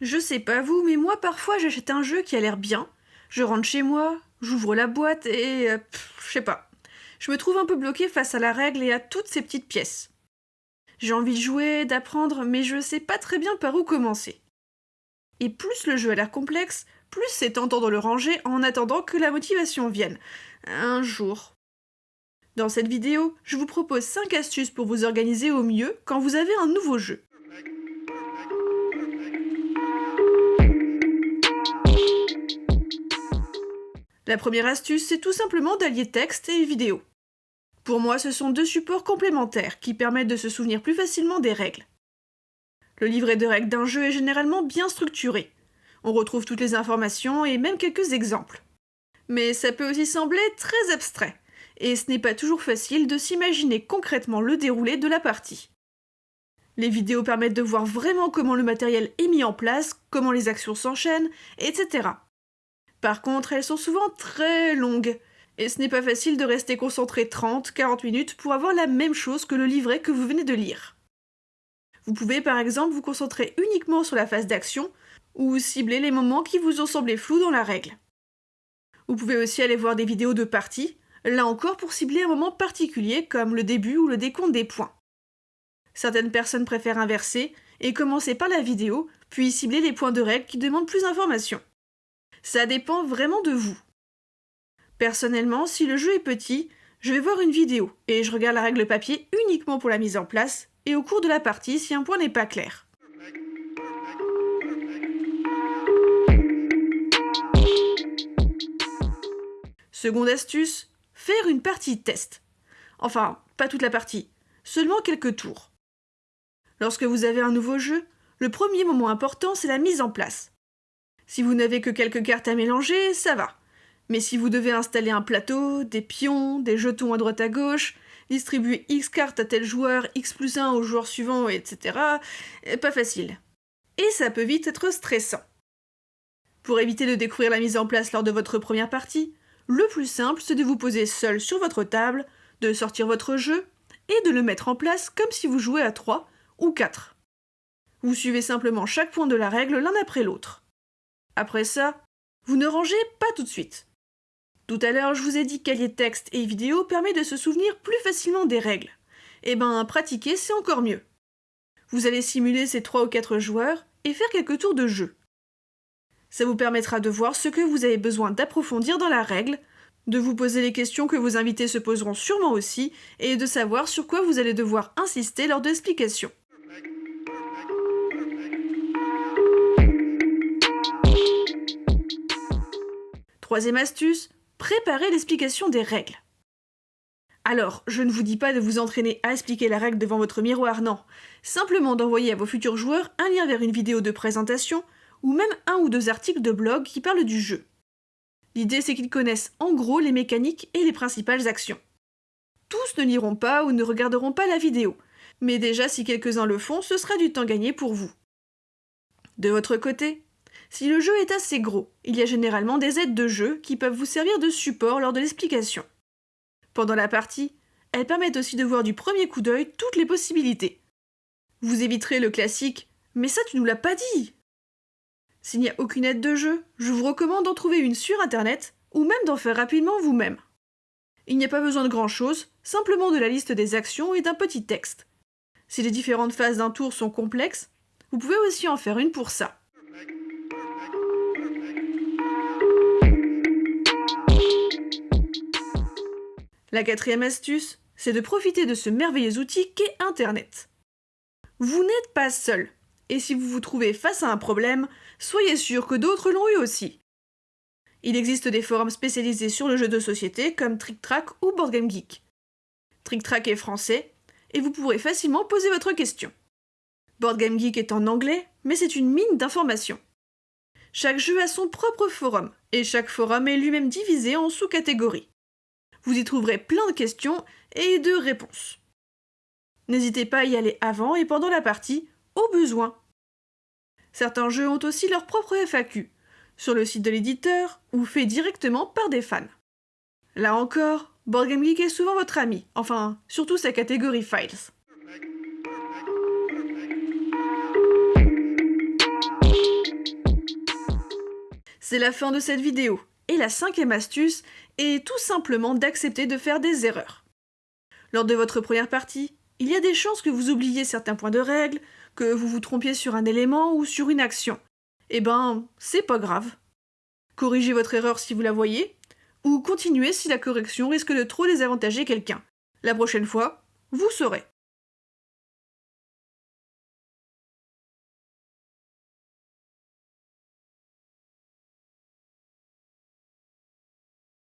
Je sais pas vous, mais moi parfois j'achète un jeu qui a l'air bien, je rentre chez moi, j'ouvre la boîte et... Euh, je sais pas. Je me trouve un peu bloqué face à la règle et à toutes ces petites pièces. J'ai envie de jouer, d'apprendre, mais je sais pas très bien par où commencer. Et plus le jeu a l'air complexe, plus c'est tentant de le ranger en attendant que la motivation vienne. Un jour. Dans cette vidéo, je vous propose 5 astuces pour vous organiser au mieux quand vous avez un nouveau jeu. La première astuce, c'est tout simplement d'allier texte et vidéo. Pour moi, ce sont deux supports complémentaires qui permettent de se souvenir plus facilement des règles. Le livret de règles d'un jeu est généralement bien structuré. On retrouve toutes les informations et même quelques exemples. Mais ça peut aussi sembler très abstrait, et ce n'est pas toujours facile de s'imaginer concrètement le déroulé de la partie. Les vidéos permettent de voir vraiment comment le matériel est mis en place, comment les actions s'enchaînent, etc. Par contre, elles sont souvent très longues, et ce n'est pas facile de rester concentré 30-40 minutes pour avoir la même chose que le livret que vous venez de lire. Vous pouvez par exemple vous concentrer uniquement sur la phase d'action, ou cibler les moments qui vous ont semblé flous dans la règle. Vous pouvez aussi aller voir des vidéos de parties, là encore pour cibler un moment particulier comme le début ou le décompte des points. Certaines personnes préfèrent inverser et commencer par la vidéo, puis cibler les points de règle qui demandent plus d'informations. Ça dépend vraiment de vous. Personnellement, si le jeu est petit, je vais voir une vidéo et je regarde la règle papier uniquement pour la mise en place et au cours de la partie si un point n'est pas clair. Seconde astuce, faire une partie test. Enfin, pas toute la partie, seulement quelques tours. Lorsque vous avez un nouveau jeu, le premier moment important, c'est la mise en place. Si vous n'avez que quelques cartes à mélanger, ça va. Mais si vous devez installer un plateau, des pions, des jetons à droite à gauche, distribuer X cartes à tel joueur, X plus 1 au joueur suivant, etc., eh, pas facile. Et ça peut vite être stressant. Pour éviter de découvrir la mise en place lors de votre première partie, le plus simple c'est de vous poser seul sur votre table, de sortir votre jeu et de le mettre en place comme si vous jouez à 3 ou 4. Vous suivez simplement chaque point de la règle l'un après l'autre. Après ça, vous ne rangez pas tout de suite. Tout à l'heure, je vous ai dit qu'allier texte et vidéo permet de se souvenir plus facilement des règles. Eh ben, pratiquer, c'est encore mieux. Vous allez simuler ces 3 ou 4 joueurs et faire quelques tours de jeu. Ça vous permettra de voir ce que vous avez besoin d'approfondir dans la règle, de vous poser les questions que vos invités se poseront sûrement aussi, et de savoir sur quoi vous allez devoir insister lors de l'explication. Troisième astuce, préparez l'explication des règles. Alors, je ne vous dis pas de vous entraîner à expliquer la règle devant votre miroir, non. Simplement d'envoyer à vos futurs joueurs un lien vers une vidéo de présentation ou même un ou deux articles de blog qui parlent du jeu. L'idée c'est qu'ils connaissent en gros les mécaniques et les principales actions. Tous ne liront pas ou ne regarderont pas la vidéo, mais déjà si quelques-uns le font, ce sera du temps gagné pour vous. De votre côté, si le jeu est assez gros, il y a généralement des aides de jeu qui peuvent vous servir de support lors de l'explication. Pendant la partie, elles permettent aussi de voir du premier coup d'œil toutes les possibilités. Vous éviterez le classique Mais ça tu nous l'as pas dit S'il n'y a aucune aide de jeu, je vous recommande d'en trouver une sur internet ou même d'en faire rapidement vous-même. Il n'y a pas besoin de grand chose, simplement de la liste des actions et d'un petit texte. Si les différentes phases d'un tour sont complexes, vous pouvez aussi en faire une pour ça. La quatrième astuce, c'est de profiter de ce merveilleux outil qu'est Internet. Vous n'êtes pas seul, et si vous vous trouvez face à un problème, soyez sûr que d'autres l'ont eu aussi. Il existe des forums spécialisés sur le jeu de société comme TrickTrack ou BoardGameGeek. TrickTrack est français, et vous pourrez facilement poser votre question. BoardGameGeek est en anglais, mais c'est une mine d'informations. Chaque jeu a son propre forum, et chaque forum est lui-même divisé en sous-catégories. Vous y trouverez plein de questions et de réponses. N'hésitez pas à y aller avant et pendant la partie, au besoin. Certains jeux ont aussi leur propre FAQ, sur le site de l'éditeur ou fait directement par des fans. Là encore, BoardGameGeek Geek est souvent votre ami, enfin, surtout sa catégorie Files. C'est la fin de cette vidéo, et la cinquième astuce est tout simplement d'accepter de faire des erreurs. Lors de votre première partie, il y a des chances que vous oubliez certains points de règle, que vous vous trompiez sur un élément ou sur une action. Eh ben, c'est pas grave. Corrigez votre erreur si vous la voyez, ou continuez si la correction risque de trop désavantager quelqu'un. La prochaine fois, vous saurez.